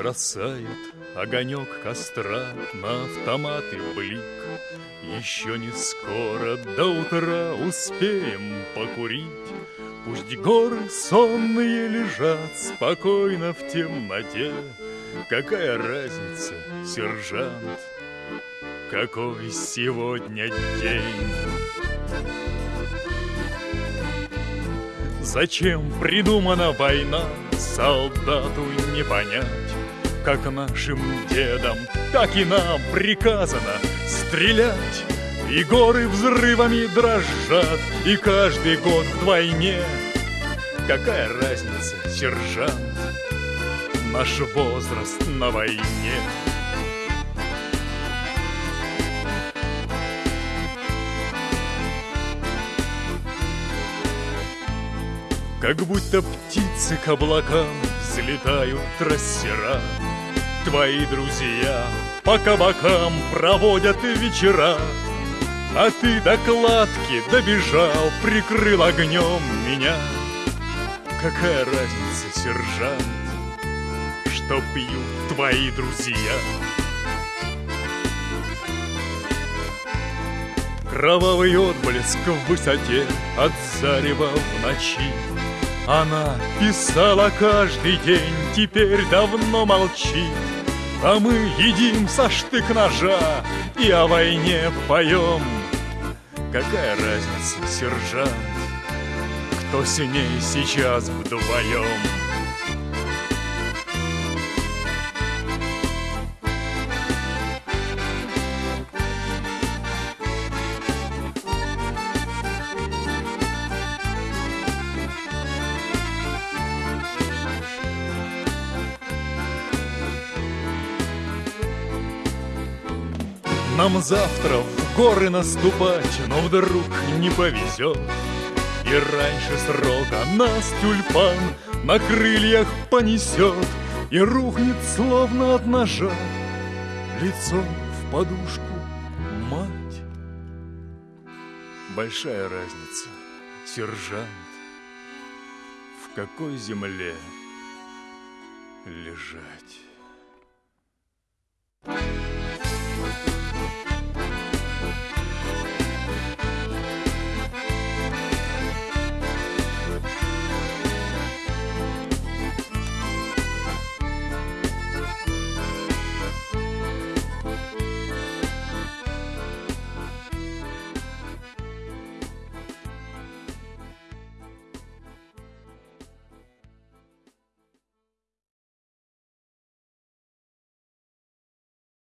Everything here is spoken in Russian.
Бросает огонек костра на автоматы блик Еще не скоро до утра успеем покурить. Пусть горы сонные лежат спокойно в темноте. Какая разница, сержант, какой сегодня день? Зачем придумана война, солдату не понять Как нашим дедам, так и нам приказано стрелять. И горы взрывами дрожат, и каждый год вдвойне. Какая разница, сержант, наш возраст на войне? Как будто птицы к облакам взлетают трассера Твои друзья по кабакам проводят вечера. А ты до кладки добежал, прикрыл огнем меня. Какая разница, сержант, что пьют твои друзья? Кровавый отблеск в высоте от зарева в ночи. Она писала каждый день, теперь давно молчит А мы едим со штык-ножа и о войне поем Какая разница, сержант, кто с ней сейчас вдвоем? Нам завтра в горы наступать, но вдруг не повезет. И раньше срока нас тюльпан на крыльях понесет И рухнет словно от ножа лицом в подушку мать. Большая разница, сержант, в какой земле лежать.